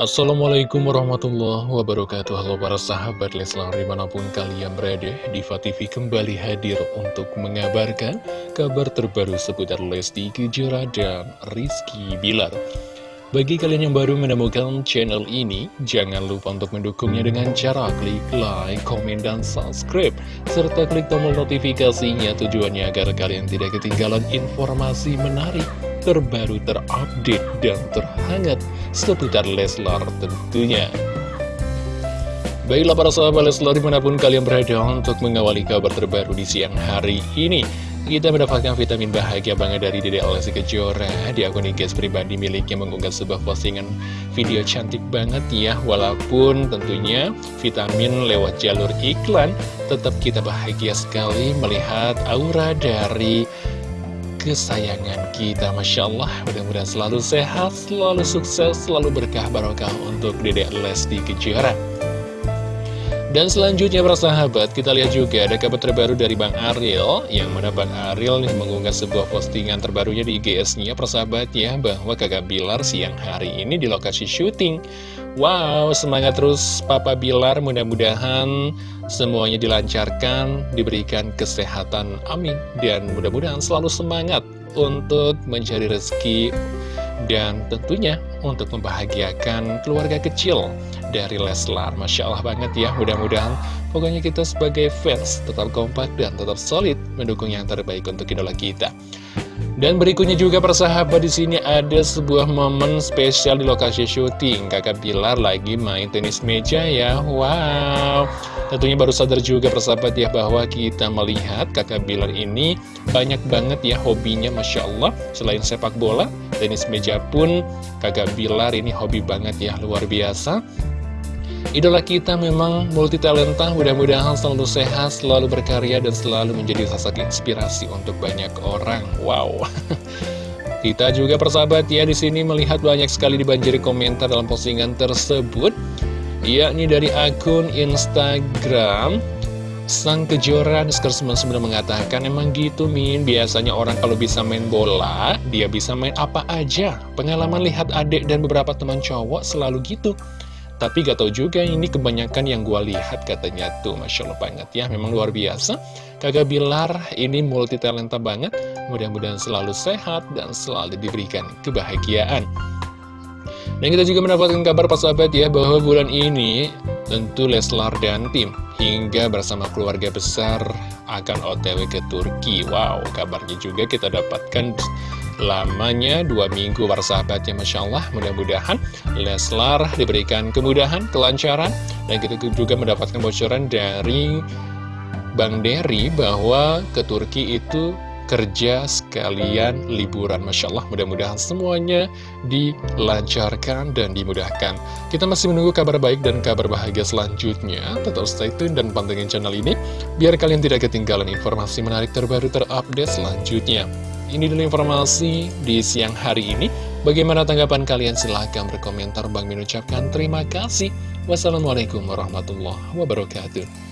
Assalamualaikum warahmatullahi wabarakatuh. Halo para sahabat Leslar di mana pun kalian berada Diva kembali hadir untuk mengabarkan kabar terbaru seputar Lesti Kejora dan Rizky Bilar. Bagi kalian yang baru menemukan channel ini Jangan lupa untuk mendukungnya dengan cara klik like, komen, dan subscribe Serta klik tombol notifikasinya tujuannya agar kalian tidak ketinggalan informasi menarik terbaru, terupdate, dan terhangat seputar Leslar tentunya. Baiklah para sahabat Leslar di mana pun kalian berada untuk mengawali kabar terbaru di siang hari ini Kita mendapatkan vitamin bahagia banget dari Dede Lesti Kejora Di akun IG pribadi miliknya mengunggah sebuah postingan video cantik banget ya Walaupun tentunya vitamin lewat jalur iklan Tetap kita bahagia sekali melihat aura dari kesayangan kita. Masya Allah mudah-mudahan selalu sehat, selalu sukses, selalu berkah barokah untuk dedek Lesti Kejora dan selanjutnya para sahabat, kita lihat juga ada kabar terbaru dari Bang Ariel Yang mana Bang Ariel nih mengunggah sebuah postingan terbarunya di IGS-nya persahabat ya Bahwa kakak Bilar siang hari ini di lokasi syuting. Wow, semangat terus Papa Bilar mudah-mudahan semuanya dilancarkan, diberikan kesehatan, amin. Dan mudah-mudahan selalu semangat untuk mencari rezeki dan tentunya untuk membahagiakan keluarga kecil dari Leslar Masya Allah banget ya mudah-mudahan pokoknya kita sebagai fans tetap kompak dan tetap solid mendukung yang terbaik untuk idola kita dan berikutnya juga persahabat di sini ada sebuah momen spesial di lokasi syuting. Kakak Bilar lagi main tenis meja ya. Wow. Tentunya baru sadar juga persahabat ya bahwa kita melihat kakak Bilar ini banyak banget ya hobinya Masya Allah. Selain sepak bola, tenis meja pun kakak Bilar ini hobi banget ya luar biasa. Idola kita memang multi talenta, mudah-mudahan selalu sehat, selalu berkarya, dan selalu menjadi sosok inspirasi untuk banyak orang. Wow. Kita juga persahabat ya di sini melihat banyak sekali dibanjiri komentar dalam postingan tersebut, yakni dari akun Instagram Sang Kejora Nuskar 99 mengatakan emang gitu Min? Biasanya orang kalau bisa main bola Dia bisa main apa aja. Pengalaman lihat adik dan beberapa teman cowok selalu gitu. Tapi gak tau juga ini kebanyakan yang gue lihat katanya tuh. Masya Allah banget ya. Memang luar biasa. Kakak Bilar ini multi talenta banget. Mudah-mudahan selalu sehat dan selalu diberikan kebahagiaan. Dan kita juga mendapatkan kabar pas sahabat ya Bahwa bulan ini tentu Leslar dan tim Hingga bersama keluarga besar akan otw ke Turki. Wow kabarnya juga kita dapatkan lamanya dua minggu para sahabatnya Masya Allah. Mudah-mudahan Leslar diberikan kemudahan, kelancaran dan kita juga mendapatkan bocoran dari Bang Dery bahwa ke Turki itu kerja sekalian liburan Masya Allah mudah-mudahan semuanya dilancarkan dan dimudahkan kita masih menunggu kabar baik dan kabar bahagia selanjutnya tetap stay tune dan pantengin channel ini biar kalian tidak ketinggalan informasi menarik terbaru terupdate selanjutnya ini dulu informasi di siang hari ini. Bagaimana tanggapan kalian? Silahkan berkomentar. Bang Min ucapkan terima kasih. Wassalamualaikum warahmatullahi wabarakatuh.